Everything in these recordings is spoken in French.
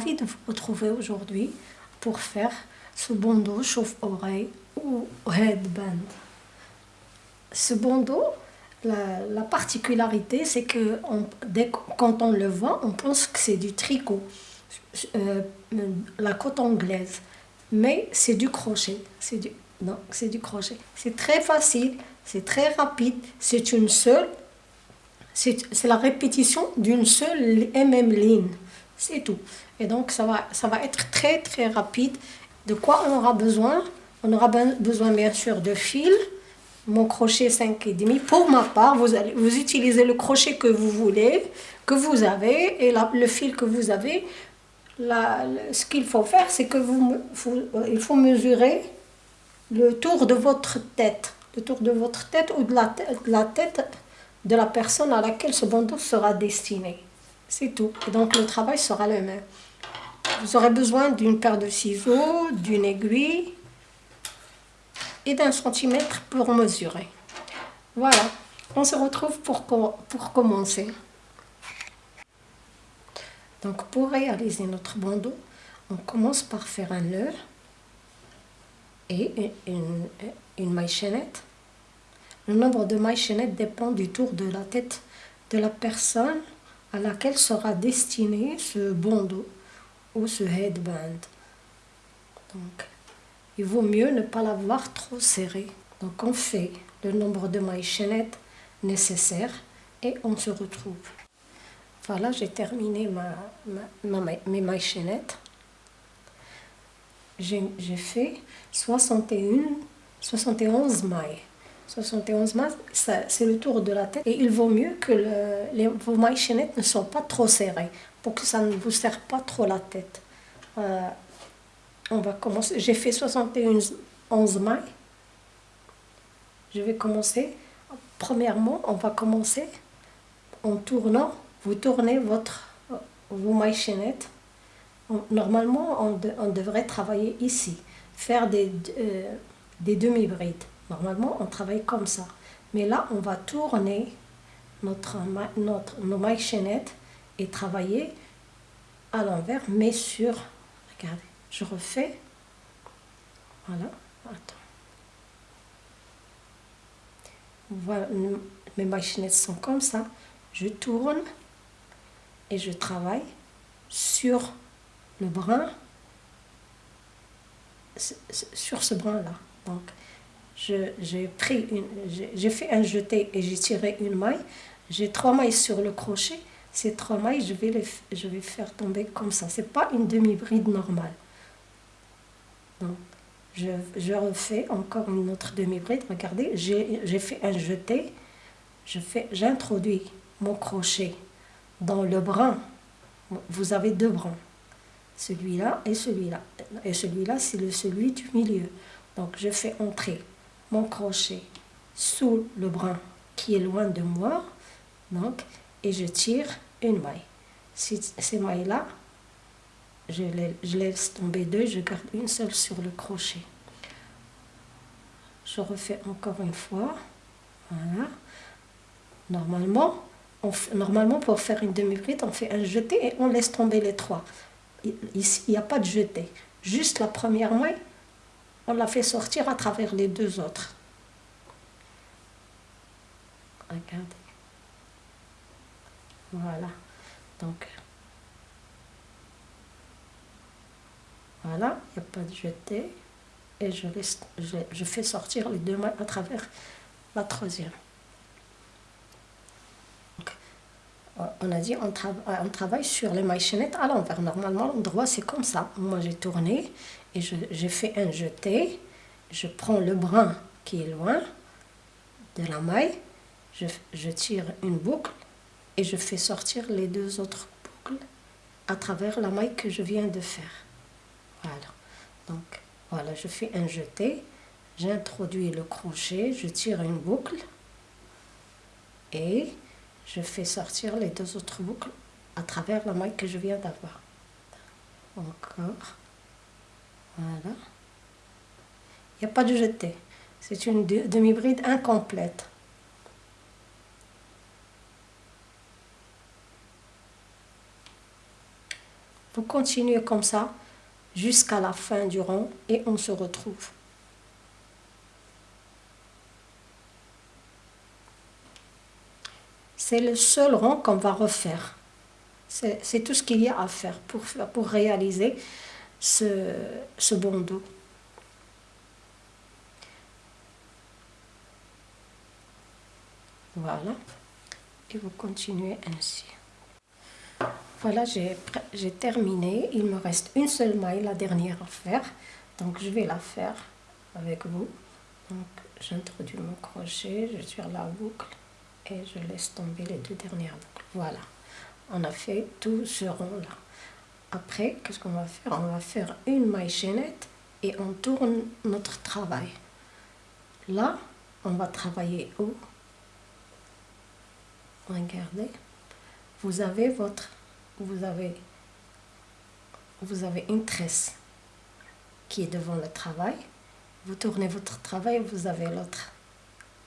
ravie de vous retrouver aujourd'hui pour faire ce bandeau chauffe-oreille ou headband. Ce bandeau, la, particularité, c'est que dès, quand on le voit, on pense que c'est du tricot, euh, la côte anglaise. Mais c'est du crochet. C'est du, non, c'est du crochet. C'est très facile, c'est très rapide. C'est une seule, c'est la répétition d'une seule et même ligne. C'est tout. Et donc, ça va, être très, très rapide. De quoi on aura besoin? On aura besoin, bien sûr, de fil. Mon crochet 5,5. Pour ma part, vous, allez, vous utilisez le crochet que vous voulez, que vous avez, et le fil que vous avez. ce qu'il faut faire, c'est que vous, il faut mesurer le tour de votre tête. Le tour de votre tête ou de la tête de la personne à laquelle ce bandeau sera destiné. C'est tout. Et donc le travail sera le même. Vous aurez besoin d'une paire de ciseaux, d'une aiguille et d'un centimètre pour mesurer. Voilà, on se retrouve pour, commencer. Donc pour réaliser notre bandeau, on commence par faire un nœud et une, une maille chaînette. Le nombre de mailles chaînettes dépend du tour de la tête de la personne à laquelle sera destiné ce bandeau ou ce headband. Donc, il vaut mieux ne pas l'avoir trop serré. Donc, on fait le nombre de mailles chaînettes nécessaires et on se retrouve. Voilà, j'ai terminé mes mailles chaînettes. J'ai fait 61, 71 mailles. 71 mailles, c'est le tour de la tête. Et il vaut mieux que les, vos mailles chaînettes ne soient pas trop serrées pour que ça ne vous serre pas trop la tête. Euh, on va commencer. J'ai fait 71 11 mailles. Je vais commencer. Premièrement, on va commencer en tournant. Vous tournez votre, vos mailles chaînettes. Normalement, on, devrait travailler ici, faire des, euh, des demi-brides. Normalement, on travaille comme ça. Mais là, on va tourner notre, notre, nos mailles chaînettes et travailler à l'envers, mais sur... Regardez, je refais. Voilà, attends. Voilà, mes mailles chaînettes sont comme ça. Je tourne et je travaille sur le brin, sur ce brin-là. Donc, j'ai pris une, j'ai fait un jeté et j'ai tiré une maille. J'ai trois mailles sur le crochet. Ces trois mailles, je vais les je vais faire tomber comme ça. C'est pas une demi-bride normale. Donc, je, je, refais encore une autre demi-bride. Regardez, j'ai fait un jeté. J'introduis mon crochet dans le brin. Vous avez deux brins. Celui-là et celui-là. Et celui-là, c'est celui du milieu. Donc, je fais entrer mon crochet sous le brin qui est loin de moi, donc, et je tire une maille. ces mailles-là, je, je laisse tomber deux, je garde une seule sur le crochet. Je refais encore une fois. Voilà. Normalement, on normalement pour faire une demi-bride, on fait un jeté et on laisse tomber les trois. Ici, il n'y a pas de jeté. Juste la première maille, on l'a fait sortir à travers les deux autres. Regardez. Voilà. Donc, voilà, il n'y a pas de jeté. Et je, laisse, je, fais sortir les deux mains à travers la troisième. On a dit on, on, travaille sur les mailles chaînettes à l'envers. Normalement, l'endroit c'est comme ça. Moi j'ai tourné et j'ai fait un jeté. Je prends le brin qui est loin de la maille. Je tire une boucle et je fais sortir les deux autres boucles à travers la maille que je viens de faire. Voilà. Donc voilà, je fais un jeté. J'introduis le crochet, je tire une boucle et je fais sortir les deux autres boucles à travers la maille que je viens d'avoir. Encore. Voilà. Il n'y a pas de jeté. C'est une demi-bride incomplète. Vous continuez comme ça jusqu'à la fin du rang et on se retrouve. C'est le seul rang qu'on va refaire. C'est tout ce qu'il y a à faire pour, pour réaliser ce, ce bandeau. Voilà. Et vous continuez ainsi. Voilà, j'ai terminé. Il me reste une seule maille, la dernière à faire. Donc, je vais la faire avec vous. Donc, j'introduis mon crochet, je tire la boucle je laisse tomber les deux dernières boucles. Voilà, on a fait tout ce rond-là. Après, qu'est-ce qu'on va faire? On va faire une maille chaînette et on tourne notre travail. Là, on va travailler où? Regardez, vous avez votre vous avez, vous avez une tresse qui est devant le travail. Vous tournez votre travail, vous avez l'autre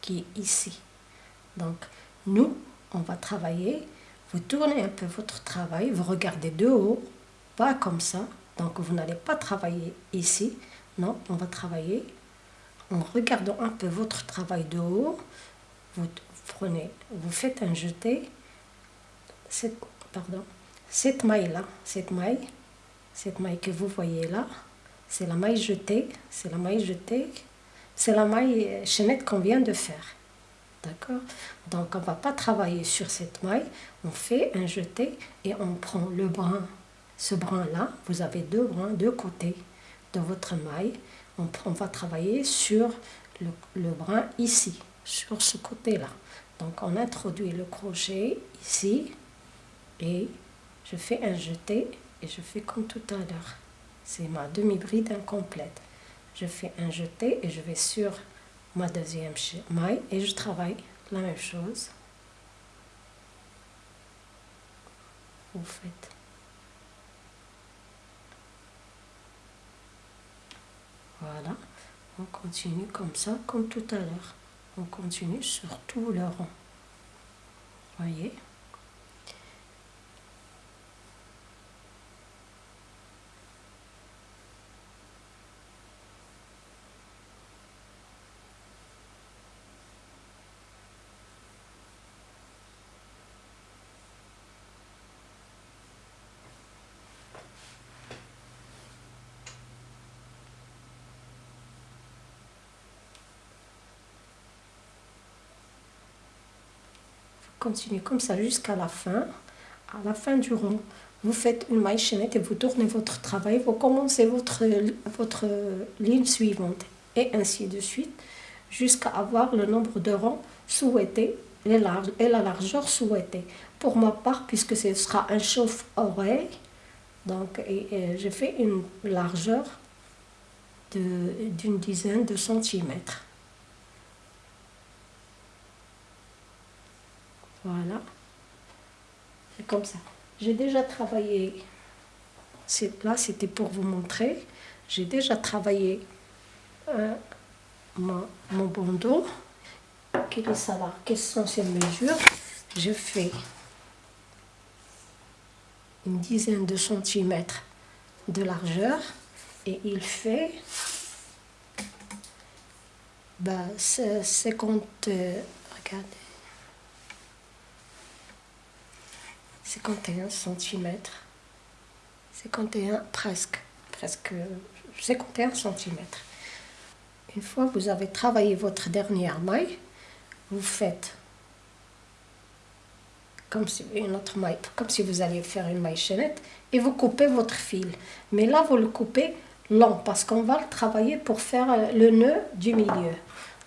qui est ici. Donc, nous, on va travailler. Vous tournez un peu votre travail, vous regardez de haut, pas comme ça. Donc, vous n'allez pas travailler ici. Non, on va travailler en regardant un peu votre travail de haut. Vous prenez, vous faites un jeté. Pardon, cette maille-là, cette maille, cette maille que vous voyez là, c'est la maille jetée, c'est la maille jetée, c'est la maille chaînette qu'on vient de faire. D'accord Donc on ne va pas travailler sur cette maille, on fait un jeté et on prend le brin. Ce brin-là, vous avez deux brins, deux côtés de votre maille. On, va travailler sur le, le brin ici, sur ce côté-là. Donc on introduit le crochet ici et je fais un jeté et je fais comme tout à l'heure. C'est ma demi-bride incomplète. Je fais un jeté et je vais sur ma deuxième maille et je travaille la même chose. Vous faites. Voilà, on continue comme ça, comme tout à l'heure. On continue sur tout le rond. Voyez? Continuez comme ça jusqu'à la fin. À la fin du rond, vous faites une maille chaînette et vous tournez votre travail. Vous commencez votre, votre ligne suivante et ainsi de suite jusqu'à avoir le nombre de rangs souhaités et la largeur souhaitée. Pour ma part, puisque ce sera un chauffe-oreille, donc j'ai fait une largeur d'une dizaine de centimètres. Voilà. C'est comme ça. J'ai déjà travaillé, là c'était pour vous montrer, j'ai déjà travaillé euh, mon, bandeau. Quel est ça Quelles sont ces mesures? Je fais une dizaine de centimètres de largeur et il fait bah, 50, euh, regardez, 51 cm. 51 presque, presque 51 cm. Une fois que vous avez travaillé votre dernière maille, vous faites comme si une autre maille, comme si vous alliez faire une maille chaînette et vous coupez votre fil. Mais là, vous le coupez long parce qu'on va le travailler pour faire euh, le nœud du milieu.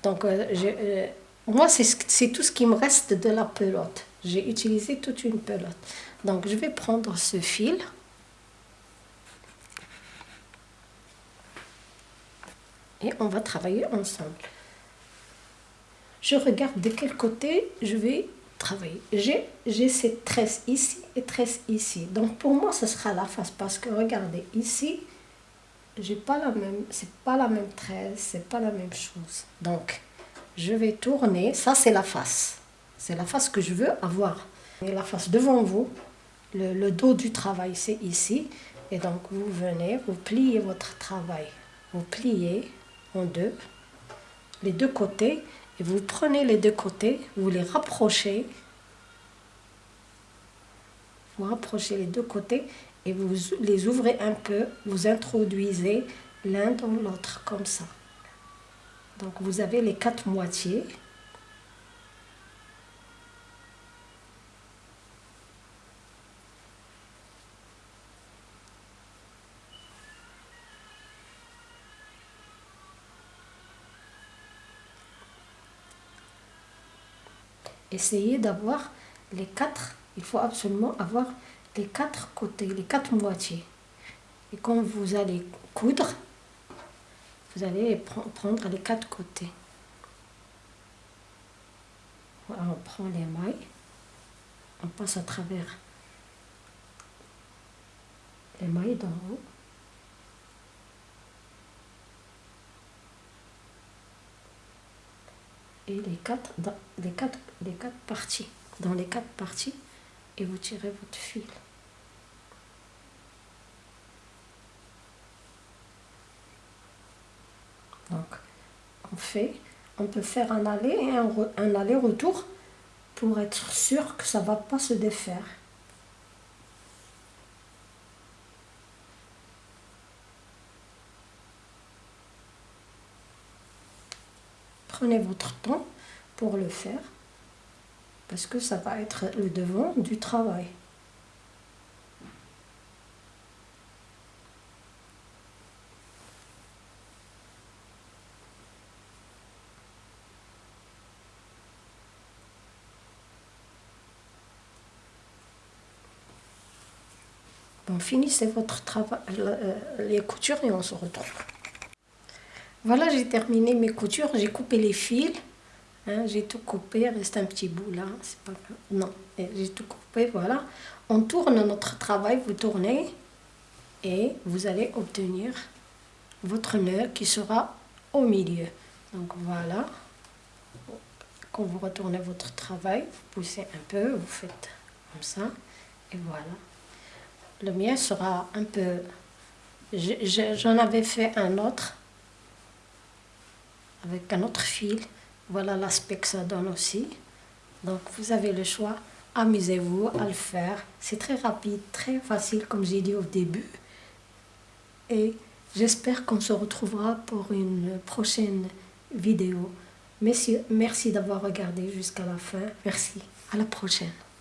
Donc, euh, euh, moi, c'est tout ce qui me reste de la pelote. J'ai utilisé toute une pelote. Donc je vais prendre ce fil. Et on va travailler ensemble. Je regarde de quel côté je vais travailler. J'ai cette tresse ici et tresse ici. Donc pour moi, ce sera la face parce que regardez, ici, j'ai pas la même, c'est pas la même tresse, c'est pas la même chose. Donc, je vais tourner. Ça, c'est la face. C'est la face que je veux avoir. Et la face devant vous, le, dos du travail, c'est ici. Et donc, vous venez, vous pliez votre travail. Vous pliez en deux, les deux côtés, et vous prenez les deux côtés, vous les rapprochez. Vous rapprochez les deux côtés et vous les ouvrez un peu, vous introduisez l'un dans l'autre, comme ça. Donc, vous avez les quatre moitiés. Essayez d'avoir les quatre, il faut absolument avoir les quatre côtés, les quatre moitiés. Et quand vous allez coudre, vous allez prendre les quatre côtés. on prend les mailles, on passe à travers les mailles d'en haut. Et les quatre, dans les quatre, les quatre parties. Dans les quatre parties, et vous tirez votre fil. Donc, on fait, on peut faire un aller et un, un aller-retour pour être sûr que ça va pas se défaire. Prenez votre temps pour le faire parce que ça va être le devant du travail. Bon, finissez votre travail, euh, les coutures et on se retrouve. Voilà, j'ai terminé mes coutures, j'ai coupé les fils. Hein, j'ai tout coupé, il reste un petit bout là, c'est pas Non, j'ai tout coupé, voilà. On tourne notre travail, vous tournez et vous allez obtenir votre nœud qui sera au milieu. Donc voilà, quand vous retournez votre travail, vous poussez un peu, vous faites comme ça, et voilà. Le mien sera un peu... J'en avais fait un autre, avec un autre fil. Voilà l'aspect que ça donne aussi. Donc vous avez le choix, amusez-vous à le faire. C'est très rapide, très facile comme j'ai dit au début. Et j'espère qu'on se retrouvera pour une prochaine vidéo. Merci, merci d'avoir regardé jusqu'à la fin. Merci. À la prochaine.